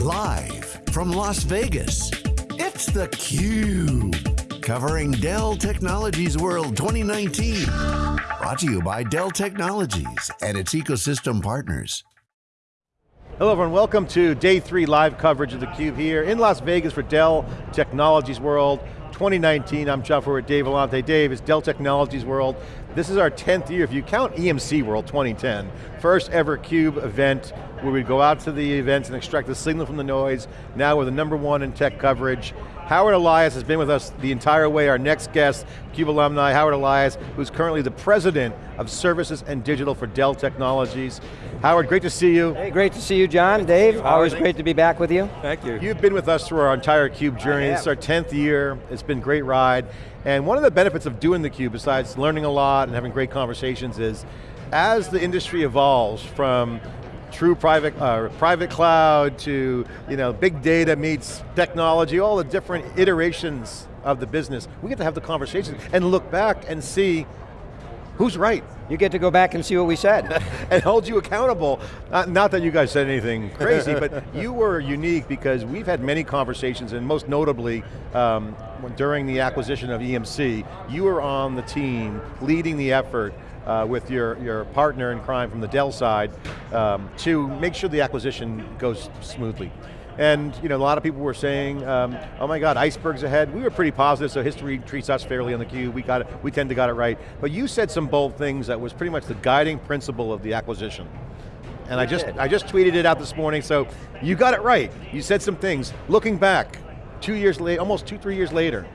Live from Las Vegas, it's theCUBE. Covering Dell Technologies World 2019. Brought to you by Dell Technologies and its ecosystem partners. Hello everyone, welcome to day three live coverage of theCUBE here in Las Vegas for Dell Technologies World 2019. I'm John Furrier, Dave Vellante. Dave, it's Dell Technologies World. This is our 10th year, if you count EMC World 2010, first ever CUBE event where we go out to the events and extract the signal from the noise. Now we're the number one in tech coverage. Howard Elias has been with us the entire way, our next guest, CUBE alumni, Howard Elias, who's currently the President of Services and Digital for Dell Technologies. Howard, great to see you. Hey, great to see you, John, Dave. You, Always great to be back with you. Thank you. You've been with us through our entire CUBE journey. It's our 10th year. It's been a great ride. And one of the benefits of doing the CUBE, besides learning a lot and having great conversations is, as the industry evolves from true private, uh, private cloud to you know, big data meets technology, all the different iterations of the business. We get to have the conversation and look back and see who's right. You get to go back and see what we said. and hold you accountable. Not, not, that you guys said anything crazy, but you were unique because we've had many conversations and most notably, um, during the acquisition of EMC, you were on the team leading the effort uh, with your, your partner in crime from the Dell side um, to make sure the acquisition goes smoothly. And you know, a lot of people were saying, um, oh my God, icebergs ahead. We were pretty positive, so history treats us fairly on the cube. We got it, we tend to got it right. But you said some bold things that was pretty much the guiding principle of the acquisition. And I just, I just tweeted it out this morning, so you got it right. You said some things. Looking back, two years late, almost two, three years later,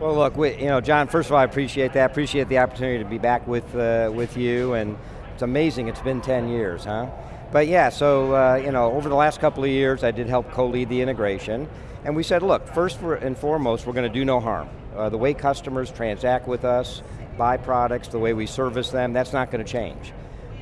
well, look, we, you know, John. First of all, I appreciate that. Appreciate the opportunity to be back with uh, with you, and it's amazing. It's been 10 years, huh? But yeah, so uh, you know, over the last couple of years, I did help co-lead the integration, and we said, look, first and foremost, we're going to do no harm. Uh, the way customers transact with us, buy products, the way we service them, that's not going to change.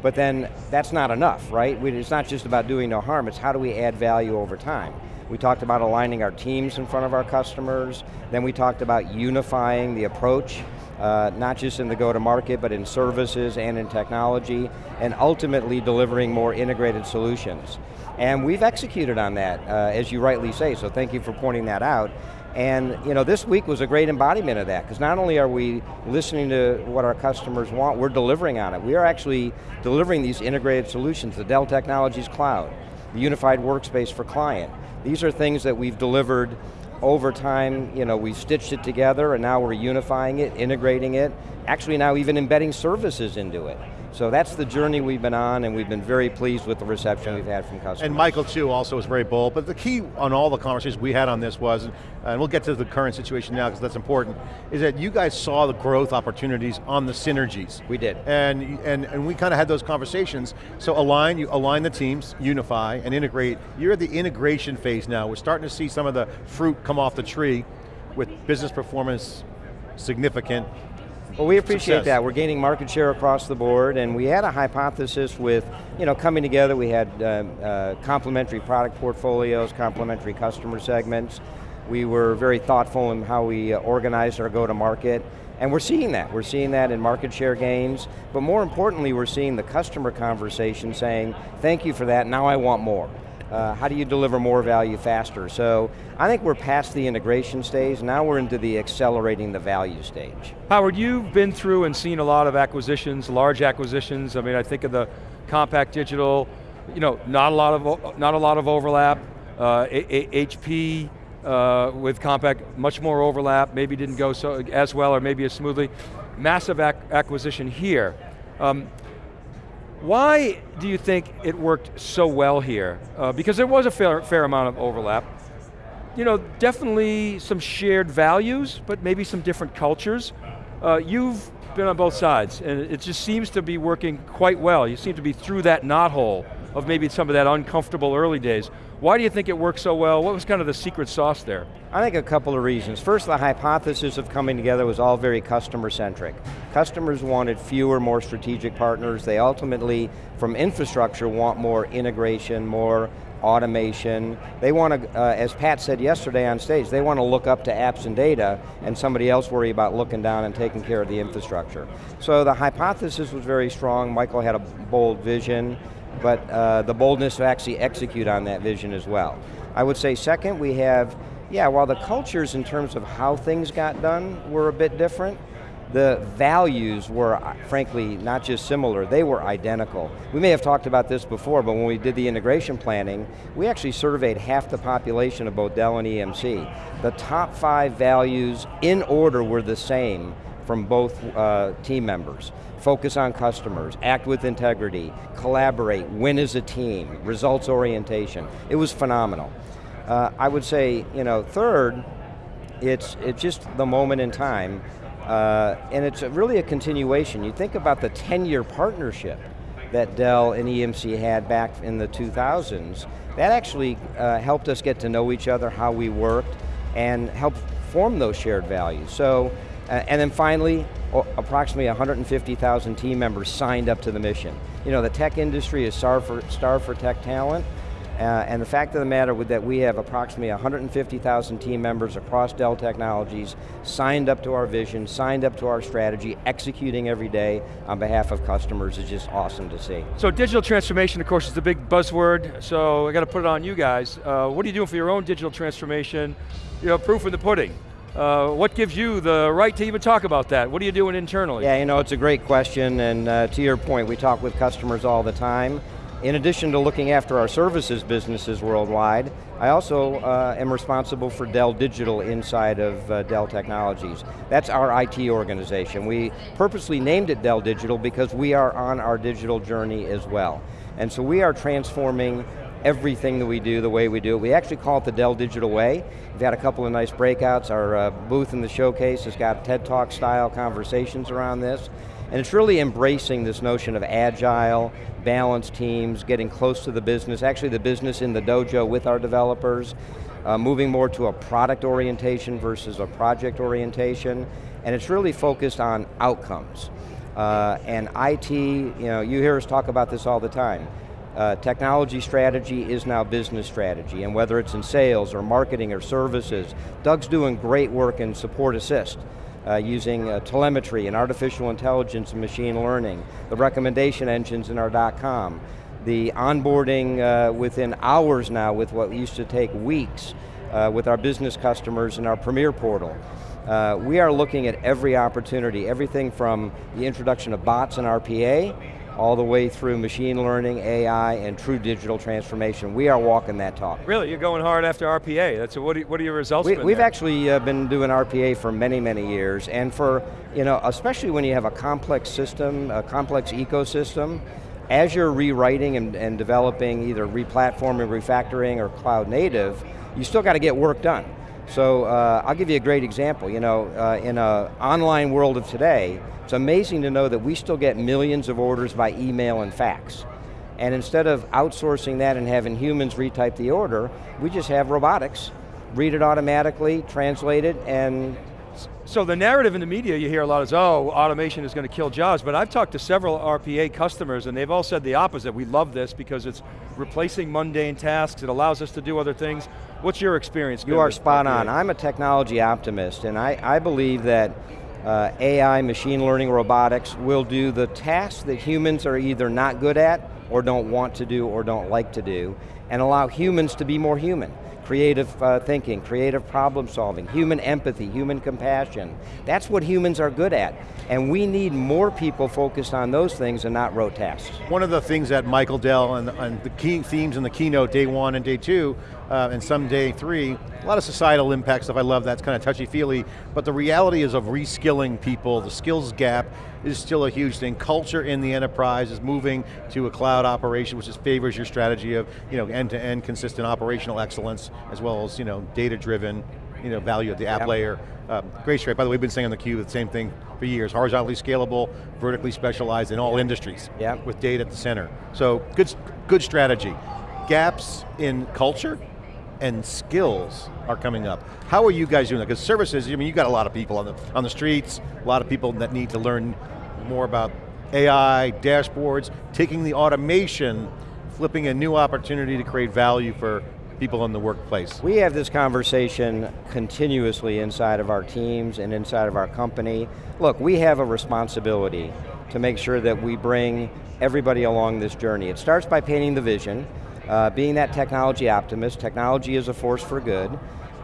But then, that's not enough, right? We, it's not just about doing no harm, it's how do we add value over time. We talked about aligning our teams in front of our customers. Then we talked about unifying the approach, uh, not just in the go-to-market, but in services and in technology, and ultimately delivering more integrated solutions. And we've executed on that, uh, as you rightly say, so thank you for pointing that out. And you know, this week was a great embodiment of that, because not only are we listening to what our customers want, we're delivering on it. We are actually delivering these integrated solutions, the Dell Technologies Cloud, the unified workspace for client, these are things that we've delivered over time, you know, we stitched it together and now we're unifying it, integrating it, actually now even embedding services into it. So that's the journey we've been on and we've been very pleased with the reception we've had from customers. And Michael too also was very bold, but the key on all the conversations we had on this was, and we'll get to the current situation now because that's important, is that you guys saw the growth opportunities on the synergies. We did. And, and, and we kind of had those conversations. So align, you align the teams, unify, and integrate. You're at the integration phase now. We're starting to see some of the fruit come off the tree with business performance significant, well, we appreciate Success. that. We're gaining market share across the board, and we had a hypothesis with, you know, coming together, we had uh, uh, complementary product portfolios, complementary customer segments. We were very thoughtful in how we uh, organized our go-to-market, and we're seeing that. We're seeing that in market share gains, but more importantly, we're seeing the customer conversation saying, thank you for that, now I want more. Uh, how do you deliver more value faster? So I think we're past the integration stage, now we're into the accelerating the value stage. Howard, you've been through and seen a lot of acquisitions, large acquisitions. I mean, I think of the Compaq Digital, you know, not a lot of, not a lot of overlap. Uh, HP uh, with Compaq, much more overlap, maybe didn't go so as well or maybe as smoothly. Massive ac acquisition here. Um, why do you think it worked so well here? Uh, because there was a fair, fair amount of overlap. You know, definitely some shared values, but maybe some different cultures. Uh, you've been on both sides, and it just seems to be working quite well. You seem to be through that knothole of maybe some of that uncomfortable early days. Why do you think it worked so well? What was kind of the secret sauce there? I think a couple of reasons. First, the hypothesis of coming together was all very customer centric. Customers wanted fewer, more strategic partners. They ultimately, from infrastructure, want more integration, more automation. They want to, uh, as Pat said yesterday on stage, they want to look up to apps and data and somebody else worry about looking down and taking care of the infrastructure. So the hypothesis was very strong. Michael had a bold vision. But uh, the boldness to actually execute on that vision as well. I would say second, we have, yeah, while the cultures in terms of how things got done were a bit different, the values were, uh, frankly, not just similar, they were identical. We may have talked about this before, but when we did the integration planning, we actually surveyed half the population of both Dell and EMC. The top five values in order were the same from both uh, team members. Focus on customers, act with integrity, collaborate, win as a team, results orientation. It was phenomenal. Uh, I would say, you know, third, it's, it's just the moment in time uh, and it's really a continuation. You think about the 10-year partnership that Dell and EMC had back in the 2000s, that actually uh, helped us get to know each other, how we worked, and helped form those shared values. So, and then finally, approximately 150,000 team members signed up to the mission. You know, the tech industry is starved for, starved for tech talent, uh, and the fact of the matter with that we have approximately 150,000 team members across Dell Technologies signed up to our vision, signed up to our strategy, executing every day on behalf of customers is just awesome to see. So digital transformation, of course, is the big buzzword, so I got to put it on you guys. Uh, what are you doing for your own digital transformation? You know, proof in the pudding. Uh, what gives you the right to even talk about that? What are you doing internally? Yeah, you know, it's a great question, and uh, to your point, we talk with customers all the time. In addition to looking after our services businesses worldwide, I also uh, am responsible for Dell Digital inside of uh, Dell Technologies. That's our IT organization. We purposely named it Dell Digital because we are on our digital journey as well. And so we are transforming everything that we do the way we do it. We actually call it the Dell Digital Way. We've had a couple of nice breakouts. Our uh, booth in the showcase has got TED Talk style conversations around this. And it's really embracing this notion of agile, balanced teams, getting close to the business, actually the business in the dojo with our developers, uh, moving more to a product orientation versus a project orientation, and it's really focused on outcomes. Uh, and IT, you know, you hear us talk about this all the time. Uh, technology strategy is now business strategy, and whether it's in sales or marketing or services, Doug's doing great work in support assist uh, using uh, telemetry and artificial intelligence and machine learning, the recommendation engines in our dot .com, the onboarding uh, within hours now with what used to take weeks uh, with our business customers in our Premier portal. Uh, we are looking at every opportunity, everything from the introduction of bots and RPA, all the way through machine learning, AI, and true digital transformation. We are walking that talk. Really, you're going hard after RPA. That's what, are, what are your results we, We've there? actually uh, been doing RPA for many, many years, and for, you know, especially when you have a complex system, a complex ecosystem, as you're rewriting and, and developing either replatforming, refactoring, or cloud native, you still got to get work done. So uh, I'll give you a great example. You know, uh, in an online world of today, it's amazing to know that we still get millions of orders by email and fax. And instead of outsourcing that and having humans retype the order, we just have robotics, read it automatically, translate it, and so the narrative in the media you hear a lot is, oh, automation is going to kill jobs, but I've talked to several RPA customers and they've all said the opposite. We love this because it's replacing mundane tasks, it allows us to do other things. What's your experience? You are spot RPA? on. I'm a technology optimist and I, I believe that uh, AI, machine learning, robotics will do the tasks that humans are either not good at or don't want to do or don't like to do and allow humans to be more human creative uh, thinking, creative problem solving, human empathy, human compassion. That's what humans are good at. And we need more people focused on those things and not rote tasks. One of the things that Michael Dell and, and the key themes in the keynote day one and day two, uh, and some day three, a lot of societal impact stuff, I love that, it's kind of touchy-feely, but the reality is of reskilling people, the skills gap is still a huge thing. Culture in the enterprise is moving to a cloud operation, which just favors your strategy of you know, end-to-end -end consistent operational excellence, as well as you know, data-driven you know, value at the app layer. Um, great straight, by the way, we've been saying on the cube the same thing for years, horizontally scalable, vertically specialized in all industries, yep. with data at the center. So, good, good strategy. Gaps in culture, and skills are coming up. How are you guys doing that? Because services, I mean, you got a lot of people on the, on the streets, a lot of people that need to learn more about AI, dashboards, taking the automation, flipping a new opportunity to create value for people in the workplace. We have this conversation continuously inside of our teams and inside of our company. Look, we have a responsibility to make sure that we bring everybody along this journey. It starts by painting the vision, uh, being that technology optimist. Technology is a force for good.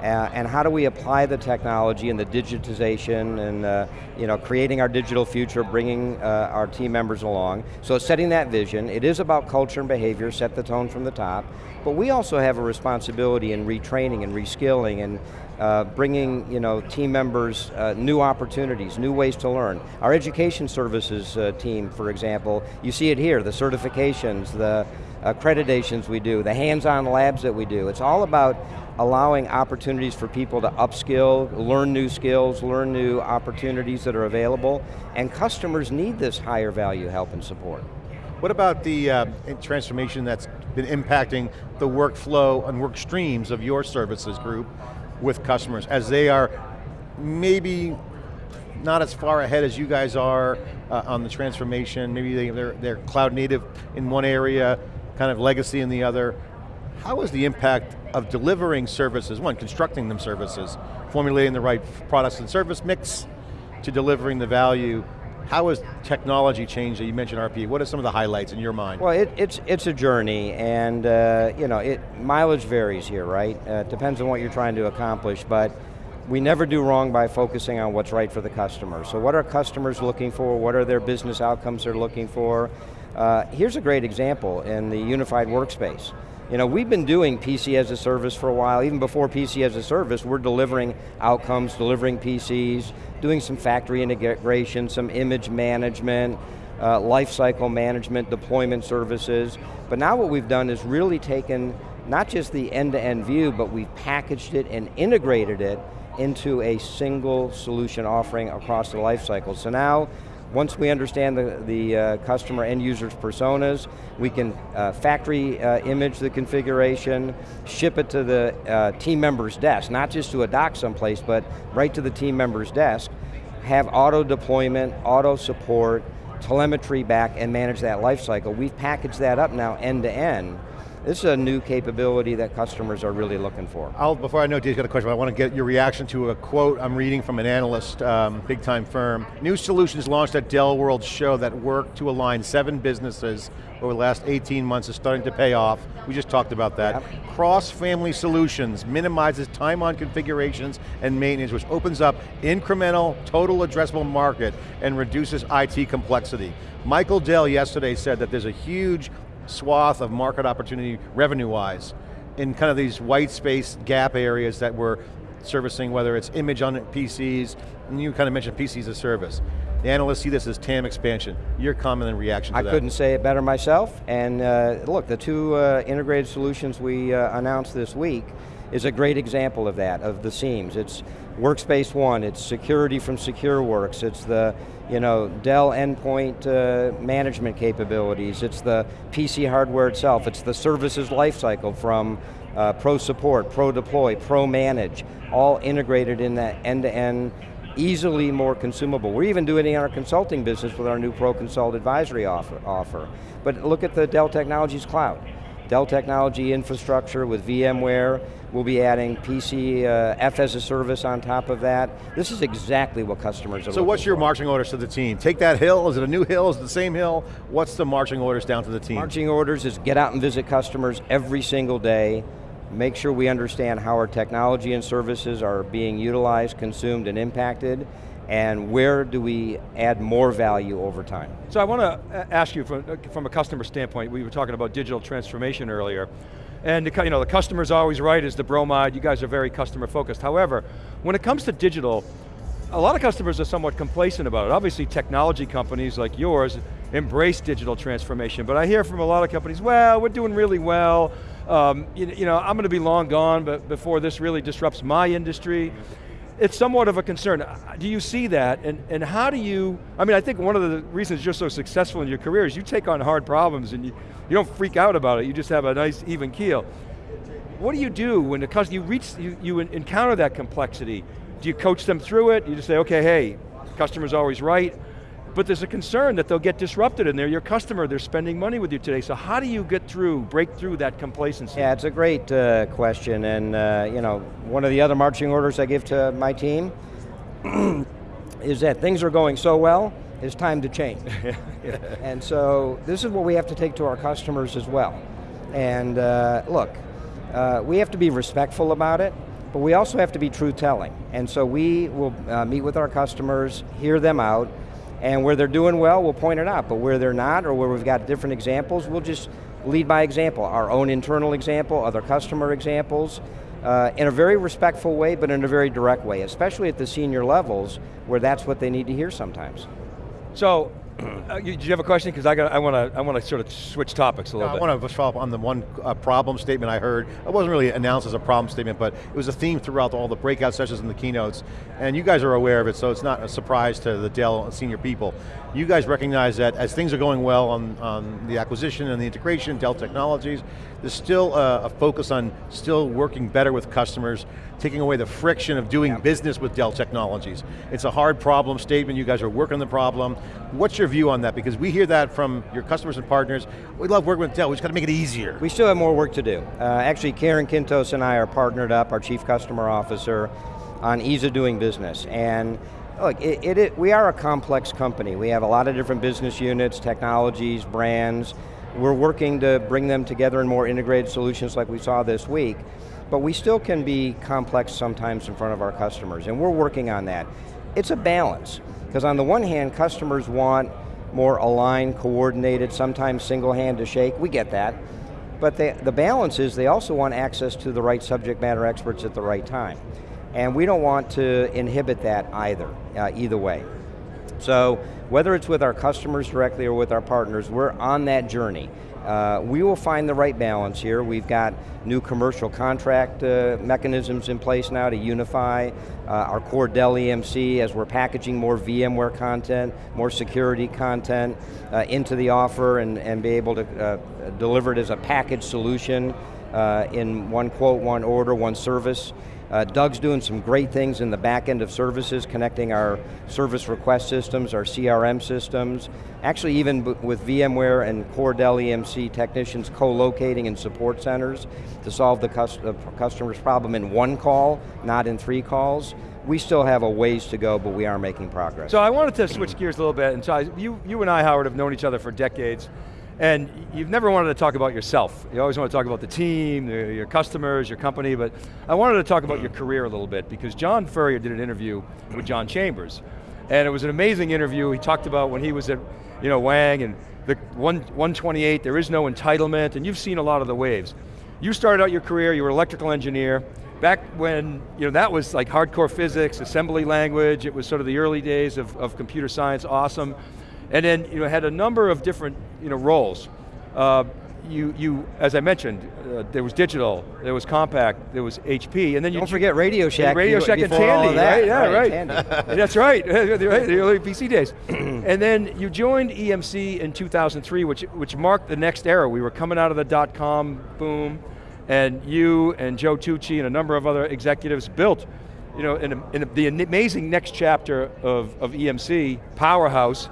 Uh, and how do we apply the technology and the digitization and uh, you know, creating our digital future, bringing uh, our team members along. So setting that vision, it is about culture and behavior, set the tone from the top, but we also have a responsibility in retraining and reskilling and uh, bringing you know, team members uh, new opportunities, new ways to learn. Our education services uh, team, for example, you see it here, the certifications, the accreditations we do, the hands-on labs that we do. It's all about allowing opportunities for people to upskill, learn new skills, learn new opportunities that are available, and customers need this higher value help and support. What about the uh, transformation that's been impacting the workflow and work streams of your services group with customers as they are maybe not as far ahead as you guys are uh, on the transformation, maybe they, they're, they're cloud native in one area, kind of legacy in the other. How is the impact of delivering services, one, constructing them services, formulating the right products and service mix to delivering the value, how has technology changed? You mentioned RP. What are some of the highlights in your mind? Well, it, it's it's a journey, and uh, you know, it mileage varies here, right? Uh, it depends on what you're trying to accomplish, but we never do wrong by focusing on what's right for the customer. So, what are customers looking for? What are their business outcomes they're looking for? Uh, here's a great example in the unified workspace. You know, we've been doing PC as a service for a while, even before PC as a service, we're delivering outcomes, delivering PCs, doing some factory integration, some image management, uh, lifecycle management, deployment services. But now what we've done is really taken not just the end-to-end -end view, but we've packaged it and integrated it into a single solution offering across the lifecycle. So now once we understand the, the uh, customer end user's personas, we can uh, factory uh, image the configuration, ship it to the uh, team member's desk, not just to a dock someplace, but right to the team member's desk, have auto deployment, auto support, telemetry back, and manage that lifecycle. We've packaged that up now end to end, this is a new capability that customers are really looking for. I'll, before I know Dave's got a question, I want to get your reaction to a quote I'm reading from an analyst, um, big time firm. New solutions launched at Dell World show that work to align seven businesses over the last 18 months is starting to pay off. We just talked about that. Yep. Cross-family solutions minimizes time on configurations and maintenance, which opens up incremental, total addressable market and reduces IT complexity. Michael Dell yesterday said that there's a huge swath of market opportunity revenue-wise in kind of these white space gap areas that we're servicing, whether it's image on PCs, and you kind of mentioned PCs as a service. The analysts see this as TAM expansion. Your comment and reaction to I that. I couldn't say it better myself, and uh, look, the two uh, integrated solutions we uh, announced this week is a great example of that, of the seams. It's Workspace ONE, it's security from SecureWorks, it's the you know, Dell endpoint uh, management capabilities, it's the PC hardware itself, it's the services lifecycle from uh, pro support, pro deploy, pro manage, all integrated in that end-to-end, -end, easily more consumable. We're even doing it in our consulting business with our new Pro Consult advisory offer. offer. But look at the Dell Technologies Cloud. Dell Technology infrastructure with VMware, we'll be adding PC uh, F as a service on top of that. This is exactly what customers are So what's your marching orders to the team? Take that hill, is it a new hill, is it the same hill? What's the marching orders down to the team? Marching orders is get out and visit customers every single day, make sure we understand how our technology and services are being utilized, consumed, and impacted, and where do we add more value over time? So I want to ask you from, from a customer standpoint, we were talking about digital transformation earlier, and the, you know, the customer's always right is the bromide, you guys are very customer focused. However, when it comes to digital, a lot of customers are somewhat complacent about it. Obviously technology companies like yours embrace digital transformation, but I hear from a lot of companies, well, we're doing really well, um, you, you know, I'm going to be long gone but before this really disrupts my industry it's somewhat of a concern. Uh, do you see that, and, and how do you, I mean, I think one of the reasons you're so successful in your career is you take on hard problems and you, you don't freak out about it, you just have a nice even keel. What do you do when the customer, you reach, you, you encounter that complexity? Do you coach them through it? You just say, okay, hey, customer's always right, but there's a concern that they'll get disrupted and they're your customer, they're spending money with you today, so how do you get through, break through that complacency? Yeah, it's a great uh, question, and uh, you know, one of the other marching orders I give to my team is that things are going so well, it's time to change. and so this is what we have to take to our customers as well. And uh, look, uh, we have to be respectful about it, but we also have to be truth-telling. And so we will uh, meet with our customers, hear them out, and where they're doing well, we'll point it out, but where they're not, or where we've got different examples, we'll just lead by example, our own internal example, other customer examples, uh, in a very respectful way, but in a very direct way, especially at the senior levels, where that's what they need to hear sometimes. So, uh, you, did you have a question? Because I, got, I want to I want to sort of switch topics a little No, bit. I want to follow up on the one uh, problem statement I heard. It wasn't really announced as a problem statement, but it was a theme throughout all the breakout sessions and the keynotes. And you guys are aware of it, so it's not a surprise to the Dell senior people. You guys recognize that as things are going well on, on the acquisition and the integration, Dell Technologies, there's still a, a focus on still working better with customers, taking away the friction of doing Yeah. business with Dell Technologies. It's a hard problem statement, you guys are working the problem. What's your view on that? Because we hear that from your customers and partners, we love working with Dell, we just got to make it easier. We still have more work to do. Uh, actually, Karen Quintos and I are partnered up, our Chief Customer Officer, on ease of doing business. And look, it, it, it- we are a complex company. We have a lot of different business units, technologies, brands. We're working to bring them together in more integrated solutions like we saw this week. But we still can be complex sometimes in front of our customers, and we're working on that. It's a balance, because on the one hand, customers want more aligned, coordinated, sometimes single hand to shake, we get that. But the, the balance is they also want access to the right subject matter experts at the right time. And we don't want to inhibit that either, uh, either way. So whether it's with our customers directly or with our partners, we're on that journey. Uh, we will find the right balance here. We've got new commercial contract uh, mechanisms in place now to unify uh, our core Dell EMC as we're packaging more VMware content, more security content uh, into the offer and, and be able to uh, deliver it as a package solution in one quote, one order, one service. Uh, Doug's doing some great things in the back end of services, connecting our service request systems, our CRM systems. Actually, even with VMware and core Dell EMC technicians co-locating in support centers to solve the uh, customer's problem in one call, not in three calls. We still have a ways to go, but we are making progress. So I wanted to switch gears a little bit, and so I, you, you and I, Howard, have known each other for decades, and you've never wanted to talk about yourself. You always want to talk about the team, your customers, your company, but I wanted to talk about your career a little bit, because John Furrier did an interview with John Chambers, and it was an amazing interview. He talked about when he was at you know, Wang, and the 128, there is no entitlement, and you've seen a lot of the waves. You started out your career, you were an electrical engineer, back when you know, that was like hardcore physics, assembly language, it was sort of the early days of, of computer science, awesome. And then you know, had a number of different you know, roles. Uh, you, you, as I mentioned, uh, there was digital, there was Compaq, there was HP, and then you Don't forget Radio Shack. Radio Shack and Tandy, that. right? Yeah, right. Tandy. That's right, the early PC days. and then you joined EMC in 2003, which, which marked the next era. We were coming out of the dot-com boom, and you and Joe Tucci and a number of other executives built you know, in, in the amazing next chapter of, of EMC, Powerhouse,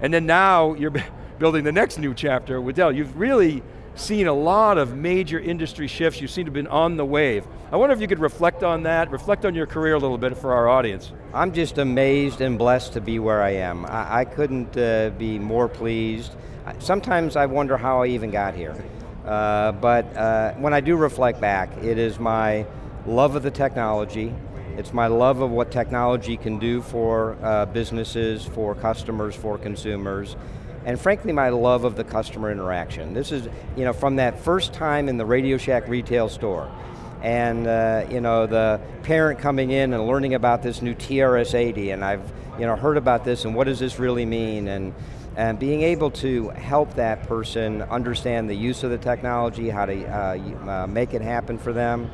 and then now you're building the next new chapter with Dell. You've really seen a lot of major industry shifts. You seem to have been on the wave. I wonder if you could reflect on that, reflect on your career a little bit for our audience. I'm just amazed and blessed to be where I am. I, I couldn't uh, be more pleased. Sometimes I wonder how I even got here. Uh, but uh, when I do reflect back, it is my love of the technology, it's my love of what technology can do for uh, businesses, for customers, for consumers, and frankly my love of the customer interaction. This is, you know, from that first time in the Radio Shack retail store, and uh, you know the parent coming in and learning about this new TRS-80 and I've you know heard about this and what does this really mean and and being able to help that person understand the use of the technology, how to uh, uh, make it happen for them,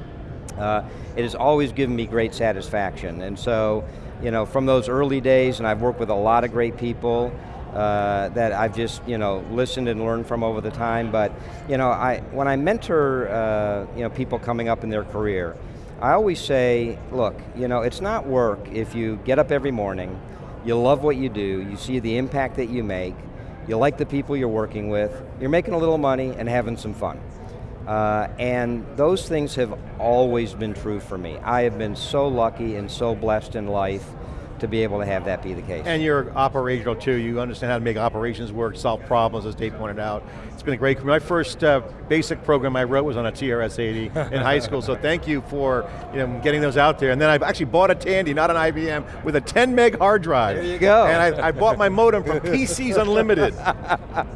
uh, it has always given me great satisfaction. And so, you know, from those early days, and I've worked with a lot of great people uh, that I've just, you know, listened and learned from over the time. But, you know, I when I mentor, uh, you know, people coming up in their career, I always say, look, you know, it's not work if you get up every morning, you love what you do, you see the impact that you make, you like the people you're working with, you're making a little money and having some fun. Uh, and those things have always been true for me. I have been so lucky and so blessed in life to be able to have that be the case. And you're operational too. You understand how to make operations work, solve problems, as Dave pointed out. It's been a great, my first uh, basic program I wrote was on a TRS-80 in high school, so thank you for you know, getting those out there. And then I've actually bought a Tandy, not an IBM, with a 10 meg hard drive. There you go. And I, I bought my modem from PCs Unlimited,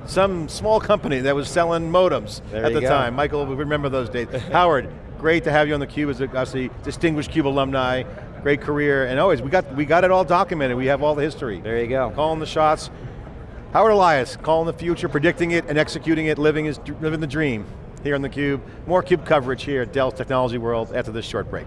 some small company that was selling modems There at the go. time. Michael, we remember those days. Howard, great to have you on the Cube as a obviously distinguished Cube alumni, great career, and always, we got, we got it all documented. We have all the history. There you go. Calling the shots. Howard Elias, calling the future, predicting it and executing it, living, his, living the dream here on theCUBE. More CUBE coverage here at Dell's Technology World after this short break.